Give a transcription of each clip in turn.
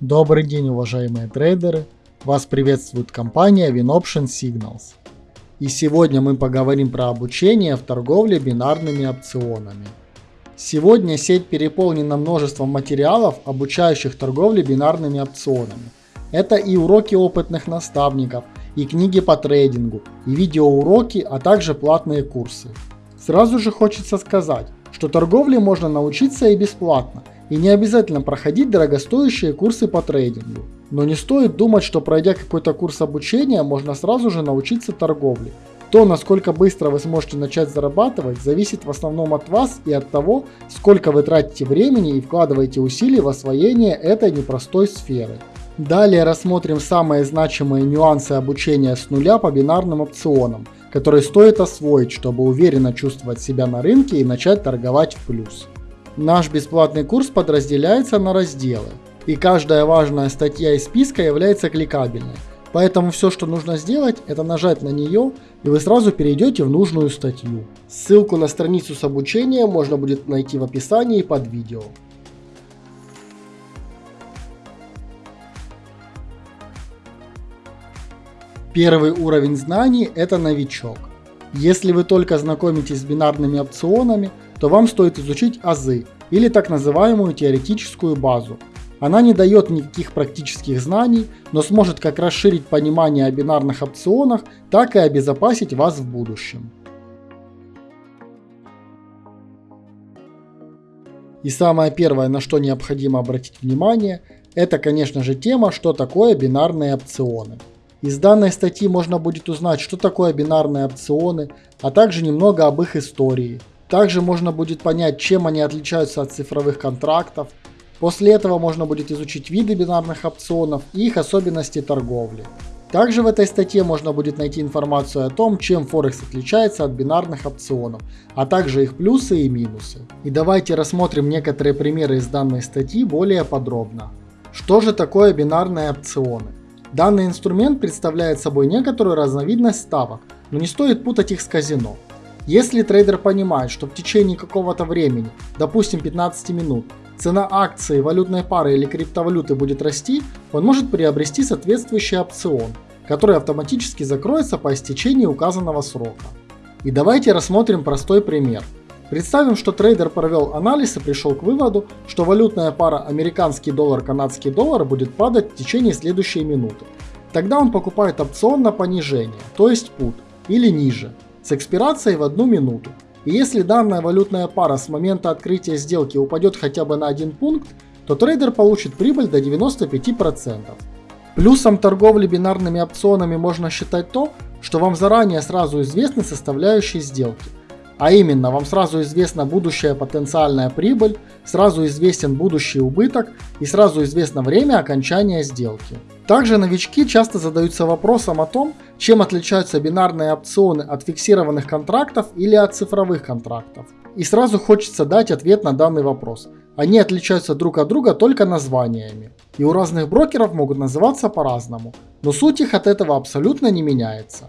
Добрый день, уважаемые трейдеры! Вас приветствует компания WinOption Signals. И сегодня мы поговорим про обучение в торговле бинарными опционами. Сегодня сеть переполнена множеством материалов, обучающих торговле бинарными опционами. Это и уроки опытных наставников, и книги по трейдингу, и видеоуроки, а также платные курсы. Сразу же хочется сказать, что торговле можно научиться и бесплатно – и не обязательно проходить дорогостоящие курсы по трейдингу. Но не стоит думать, что пройдя какой-то курс обучения, можно сразу же научиться торговле. То, насколько быстро вы сможете начать зарабатывать, зависит в основном от вас и от того, сколько вы тратите времени и вкладываете усилий в освоение этой непростой сферы. Далее рассмотрим самые значимые нюансы обучения с нуля по бинарным опционам, которые стоит освоить, чтобы уверенно чувствовать себя на рынке и начать торговать в плюс. Наш бесплатный курс подразделяется на разделы, и каждая важная статья из списка является кликабельной. Поэтому все, что нужно сделать, это нажать на нее, и вы сразу перейдете в нужную статью. Ссылку на страницу с обучением можно будет найти в описании под видео. Первый уровень знаний – это новичок. Если вы только знакомитесь с бинарными опционами, то вам стоит изучить азы или так называемую теоретическую базу. Она не дает никаких практических знаний, но сможет как расширить понимание о бинарных опционах, так и обезопасить вас в будущем. И самое первое, на что необходимо обратить внимание, это конечно же тема, что такое бинарные опционы. Из данной статьи можно будет узнать, что такое бинарные опционы, а также немного об их истории, также можно будет понять, чем они отличаются от цифровых контрактов. После этого можно будет изучить виды бинарных опционов и их особенности торговли. Также в этой статье можно будет найти информацию о том, чем Форекс отличается от бинарных опционов, а также их плюсы и минусы. И давайте рассмотрим некоторые примеры из данной статьи более подробно. Что же такое бинарные опционы? Данный инструмент представляет собой некоторую разновидность ставок, но не стоит путать их с казино. Если трейдер понимает, что в течение какого-то времени, допустим 15 минут, цена акции, валютной пары или криптовалюты будет расти, он может приобрести соответствующий опцион, который автоматически закроется по истечении указанного срока. И давайте рассмотрим простой пример. Представим, что трейдер провел анализ и пришел к выводу, что валютная пара американский доллар-канадский доллар будет падать в течение следующей минуты. Тогда он покупает опцион на понижение, то есть put, или ниже, с экспирацией в одну минуту. И если данная валютная пара с момента открытия сделки упадет хотя бы на один пункт, то трейдер получит прибыль до 95%. Плюсом торговли бинарными опционами можно считать то, что вам заранее сразу известны составляющие сделки. А именно, вам сразу известна будущая потенциальная прибыль, сразу известен будущий убыток и сразу известно время окончания сделки. Также новички часто задаются вопросом о том, чем отличаются бинарные опционы от фиксированных контрактов или от цифровых контрактов. И сразу хочется дать ответ на данный вопрос. Они отличаются друг от друга только названиями. И у разных брокеров могут называться по-разному, но суть их от этого абсолютно не меняется.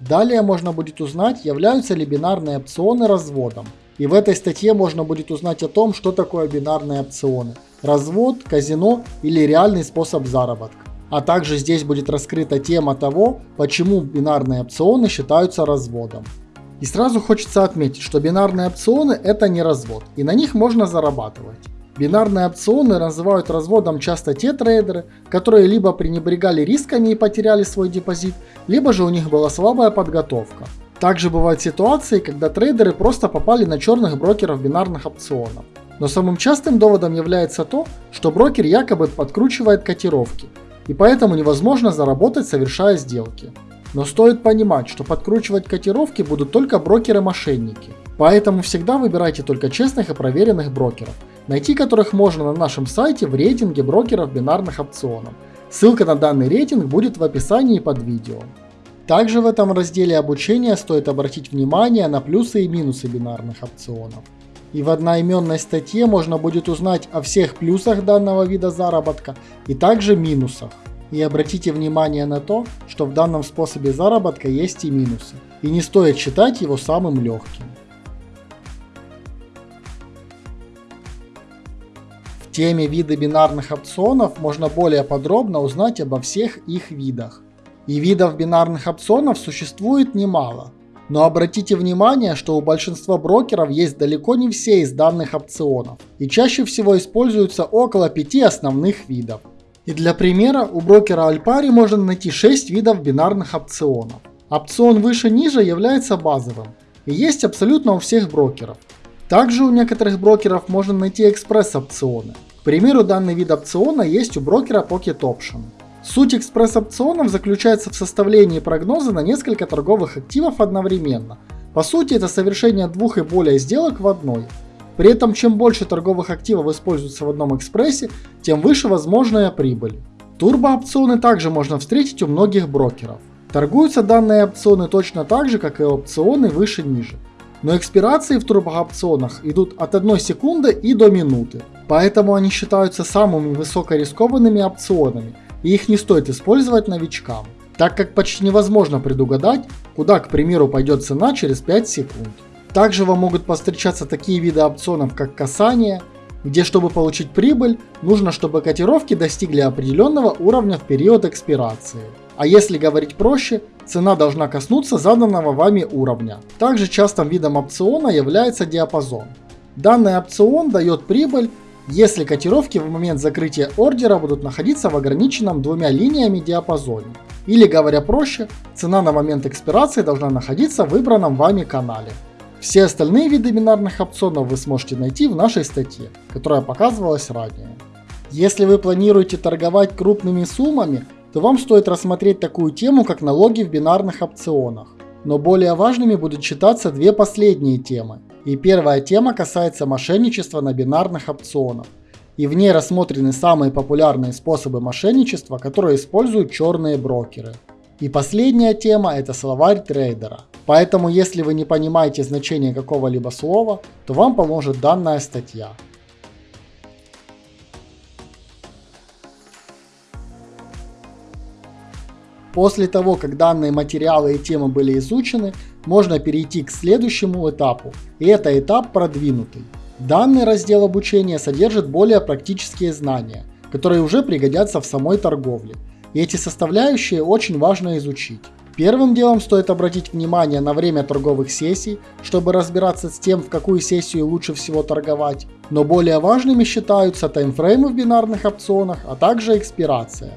Далее можно будет узнать, являются ли бинарные опционы разводом. И в этой статье можно будет узнать о том, что такое бинарные опционы. Развод, казино или реальный способ заработка. А также здесь будет раскрыта тема того, почему бинарные опционы считаются разводом. И сразу хочется отметить, что бинарные опционы это не развод, и на них можно зарабатывать. Бинарные опционы называют разводом часто те трейдеры, которые либо пренебрегали рисками и потеряли свой депозит, либо же у них была слабая подготовка. Также бывают ситуации, когда трейдеры просто попали на черных брокеров бинарных опционов. Но самым частым доводом является то, что брокер якобы подкручивает котировки, и поэтому невозможно заработать совершая сделки. Но стоит понимать, что подкручивать котировки будут только брокеры-мошенники. Поэтому всегда выбирайте только честных и проверенных брокеров, найти которых можно на нашем сайте в рейтинге брокеров бинарных опционов. Ссылка на данный рейтинг будет в описании под видео. Также в этом разделе обучения стоит обратить внимание на плюсы и минусы бинарных опционов. И в одноименной статье можно будет узнать о всех плюсах данного вида заработка и также минусах. И обратите внимание на то, что в данном способе заработка есть и минусы, и не стоит считать его самым легким. теме виды бинарных опционов можно более подробно узнать обо всех их видах. И видов бинарных опционов существует немало. Но обратите внимание, что у большинства брокеров есть далеко не все из данных опционов, и чаще всего используются около 5 основных видов. И для примера, у брокера Alpari можно найти 6 видов бинарных опционов. Опцион выше-ниже является базовым, и есть абсолютно у всех брокеров. Также у некоторых брокеров можно найти экспресс-опционы. К примеру, данный вид опциона есть у брокера Pocket Option. Суть экспресс-опционов заключается в составлении прогноза на несколько торговых активов одновременно. По сути, это совершение двух и более сделок в одной. При этом, чем больше торговых активов используется в одном экспрессе, тем выше возможная прибыль. Турбоопционы также можно встретить у многих брокеров. Торгуются данные опционы точно так же, как и опционы выше-ниже. Но экспирации в турбоопционах идут от 1 секунды и до минуты. Поэтому они считаются самыми высокорискованными опционами – и их не стоит использовать новичкам, так как почти невозможно предугадать, куда, к примеру, пойдет цена через 5 секунд. Также вам могут повстречаться такие виды опционов, как касание, где чтобы получить прибыль, нужно, чтобы котировки достигли определенного уровня в период экспирации. А если говорить проще, цена должна коснуться заданного вами уровня. Также частым видом опциона является диапазон. Данный опцион дает прибыль если котировки в момент закрытия ордера будут находиться в ограниченном двумя линиями диапазоне. Или говоря проще, цена на момент экспирации должна находиться в выбранном вами канале. Все остальные виды бинарных опционов вы сможете найти в нашей статье, которая показывалась ранее. Если вы планируете торговать крупными суммами, то вам стоит рассмотреть такую тему, как налоги в бинарных опционах. Но более важными будут считаться две последние темы. И первая тема касается мошенничества на бинарных опционах. И в ней рассмотрены самые популярные способы мошенничества, которые используют черные брокеры. И последняя тема это словарь трейдера. Поэтому если вы не понимаете значение какого-либо слова, то вам поможет данная статья. После того, как данные материалы и темы были изучены, можно перейти к следующему этапу, и это этап продвинутый. Данный раздел обучения содержит более практические знания, которые уже пригодятся в самой торговле, и эти составляющие очень важно изучить. Первым делом стоит обратить внимание на время торговых сессий, чтобы разбираться с тем, в какую сессию лучше всего торговать, но более важными считаются таймфреймы в бинарных опционах, а также экспирация.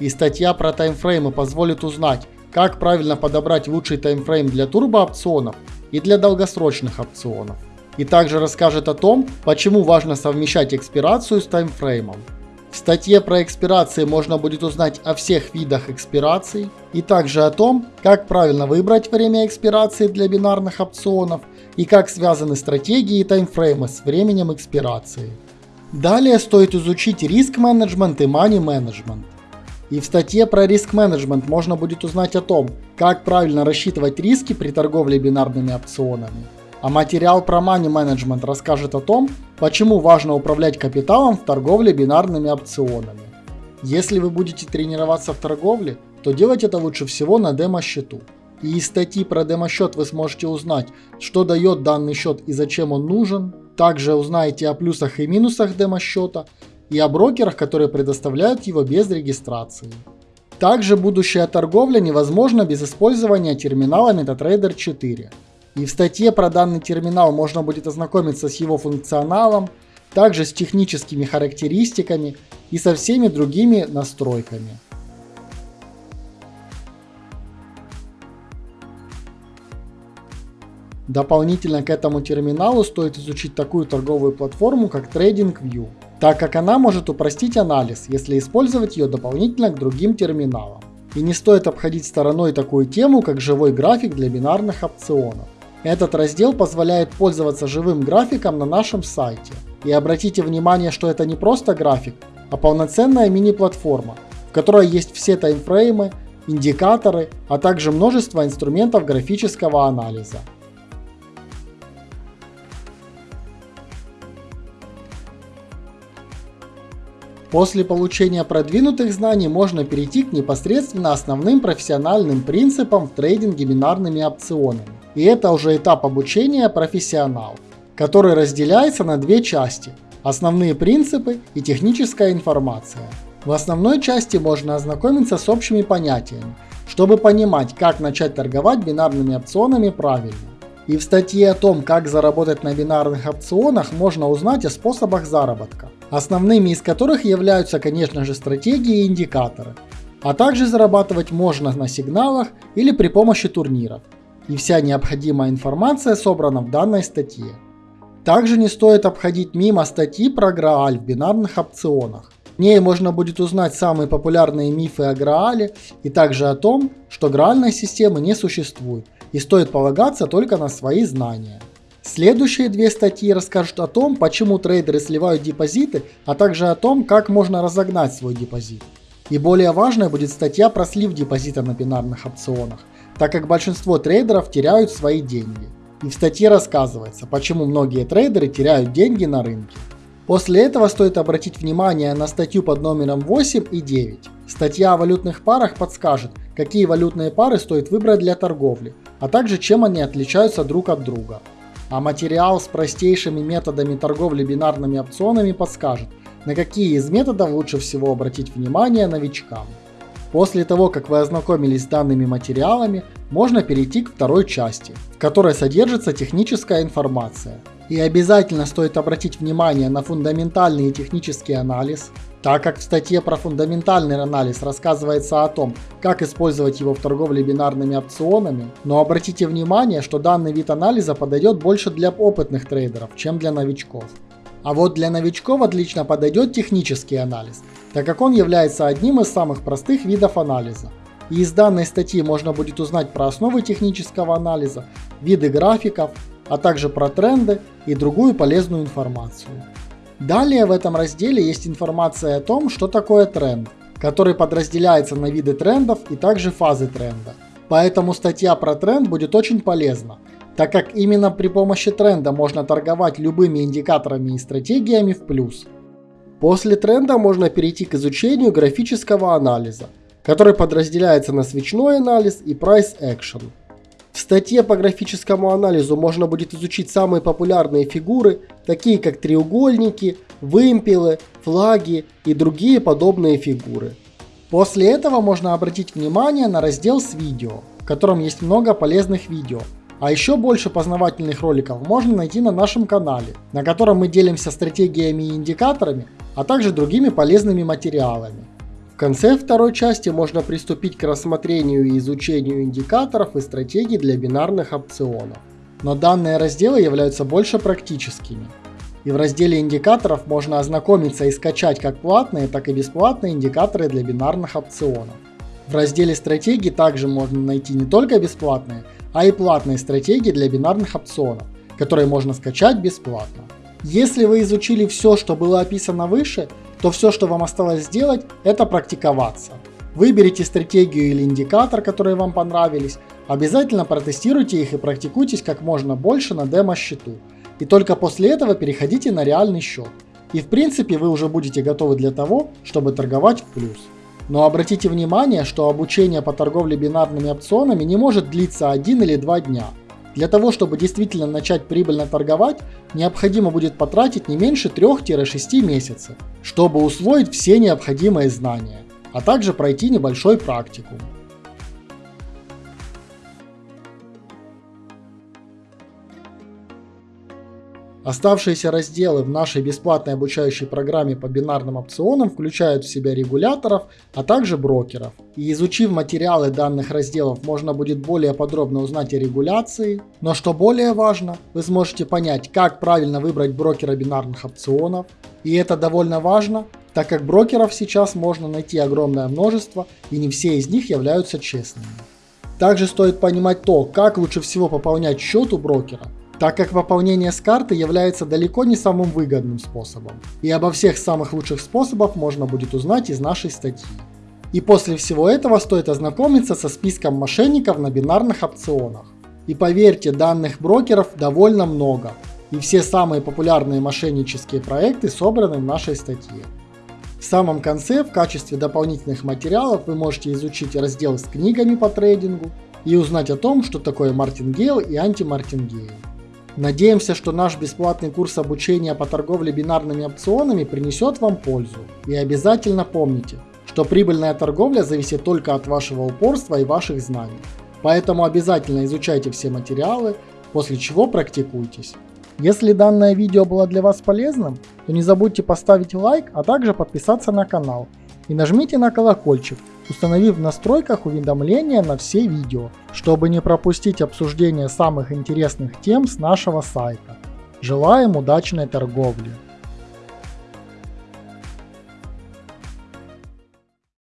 И статья про таймфреймы позволит узнать, как правильно подобрать лучший таймфрейм для турбоопционов и для долгосрочных опционов. И также расскажет о том, почему важно совмещать экспирацию с таймфреймом. В статье про экспирации можно будет узнать о всех видах экспираций и также о том, как правильно выбрать время экспирации для бинарных опционов и как связаны стратегии и таймфреймы с временем экспирации. Далее стоит изучить риск менеджмент и money менеджмент. И в статье про риск-менеджмент можно будет узнать о том, как правильно рассчитывать риски при торговле бинарными опционами. А материал про money management расскажет о том, почему важно управлять капиталом в торговле бинарными опционами. Если вы будете тренироваться в торговле, то делать это лучше всего на демо-счету. И из статьи про демо-счет вы сможете узнать, что дает данный счет и зачем он нужен. Также узнаете о плюсах и минусах демо-счета, и о брокерах, которые предоставляют его без регистрации. Также будущая торговля невозможна без использования терминала MetaTrader 4. И в статье про данный терминал можно будет ознакомиться с его функционалом, также с техническими характеристиками и со всеми другими настройками. Дополнительно к этому терминалу стоит изучить такую торговую платформу, как TradingView так как она может упростить анализ, если использовать ее дополнительно к другим терминалам. И не стоит обходить стороной такую тему, как живой график для бинарных опционов. Этот раздел позволяет пользоваться живым графиком на нашем сайте. И обратите внимание, что это не просто график, а полноценная мини-платформа, в которой есть все таймфреймы, индикаторы, а также множество инструментов графического анализа. После получения продвинутых знаний можно перейти к непосредственно основным профессиональным принципам в трейдинге бинарными опционами. И это уже этап обучения профессионал, который разделяется на две части. основные принципы и техническая информация. В основной части можно ознакомиться с общими понятиями, чтобы понимать, как начать торговать бинарными опционами правильно. И в статье о том, как заработать на бинарных опционах, можно узнать о способах заработка, основными из которых являются, конечно же, стратегии и индикаторы. А также зарабатывать можно на сигналах или при помощи турниров. И вся необходимая информация собрана в данной статье. Также не стоит обходить мимо статьи про Грааль в бинарных опционах. В ней можно будет узнать самые популярные мифы о Граале и также о том, что граальной системы не существует и стоит полагаться только на свои знания. Следующие две статьи расскажут о том, почему трейдеры сливают депозиты, а также о том, как можно разогнать свой депозит. И более важной будет статья про слив депозита на бинарных опционах, так как большинство трейдеров теряют свои деньги. И в статье рассказывается, почему многие трейдеры теряют деньги на рынке. После этого стоит обратить внимание на статью под номером 8 и 9. Статья о валютных парах подскажет, какие валютные пары стоит выбрать для торговли, а также чем они отличаются друг от друга. А материал с простейшими методами торговли бинарными опционами подскажет, на какие из методов лучше всего обратить внимание новичкам. После того, как вы ознакомились с данными материалами, можно перейти к второй части, в которой содержится техническая информация. И обязательно стоит обратить внимание на фундаментальный и технический анализ, так как в статье про фундаментальный анализ рассказывается о том, как использовать его в торговле бинарными опционами, но обратите внимание, что данный вид анализа подойдет больше для опытных трейдеров, чем для новичков. А вот для новичков отлично подойдет технический анализ, так как он является одним из самых простых видов анализа. И из данной статьи можно будет узнать про основы технического анализа, виды графиков, а также про тренды и другую полезную информацию. Далее в этом разделе есть информация о том, что такое тренд, который подразделяется на виды трендов и также фазы тренда. Поэтому статья про тренд будет очень полезна, так как именно при помощи тренда можно торговать любыми индикаторами и стратегиями в плюс. После тренда можно перейти к изучению графического анализа, который подразделяется на свечной анализ и price action. В статье по графическому анализу можно будет изучить самые популярные фигуры, такие как треугольники, вымпелы, флаги и другие подобные фигуры. После этого можно обратить внимание на раздел с видео, в котором есть много полезных видео. А еще больше познавательных роликов можно найти на нашем канале, на котором мы делимся стратегиями и индикаторами, а также другими полезными материалами конце второй части можно приступить к рассмотрению и изучению индикаторов и стратегий для бинарных опционов. Но данные разделы являются больше практическими. И в разделе индикаторов можно ознакомиться и скачать как платные, так и бесплатные индикаторы для бинарных опционов. В разделе стратегий также можно найти не только бесплатные, а и платные стратегии для бинарных опционов, которые можно скачать бесплатно. Если вы изучили все, что было описано выше, то все, что вам осталось сделать, это практиковаться. Выберите стратегию или индикатор, которые вам понравились, обязательно протестируйте их и практикуйтесь как можно больше на демо-счету. И только после этого переходите на реальный счет. И в принципе вы уже будете готовы для того, чтобы торговать в плюс. Но обратите внимание, что обучение по торговле бинарными опционами не может длиться один или два дня – для того, чтобы действительно начать прибыльно торговать, необходимо будет потратить не меньше 3-6 месяцев, чтобы усвоить все необходимые знания, а также пройти небольшой практикум. Оставшиеся разделы в нашей бесплатной обучающей программе по бинарным опционам включают в себя регуляторов, а также брокеров. И изучив материалы данных разделов, можно будет более подробно узнать о регуляции. Но что более важно, вы сможете понять, как правильно выбрать брокера бинарных опционов. И это довольно важно, так как брокеров сейчас можно найти огромное множество, и не все из них являются честными. Также стоит понимать то, как лучше всего пополнять счет у брокера, так как пополнение с карты является далеко не самым выгодным способом. И обо всех самых лучших способах можно будет узнать из нашей статьи. И после всего этого стоит ознакомиться со списком мошенников на бинарных опционах. И поверьте, данных брокеров довольно много, и все самые популярные мошеннические проекты собраны в нашей статье. В самом конце в качестве дополнительных материалов вы можете изучить раздел с книгами по трейдингу и узнать о том, что такое мартингейл и антимартингейл. Надеемся, что наш бесплатный курс обучения по торговле бинарными опционами принесет вам пользу. И обязательно помните, что прибыльная торговля зависит только от вашего упорства и ваших знаний. Поэтому обязательно изучайте все материалы, после чего практикуйтесь. Если данное видео было для вас полезным, то не забудьте поставить лайк, а также подписаться на канал. И нажмите на колокольчик, установив в настройках уведомления на все видео, чтобы не пропустить обсуждение самых интересных тем с нашего сайта. Желаем удачной торговли!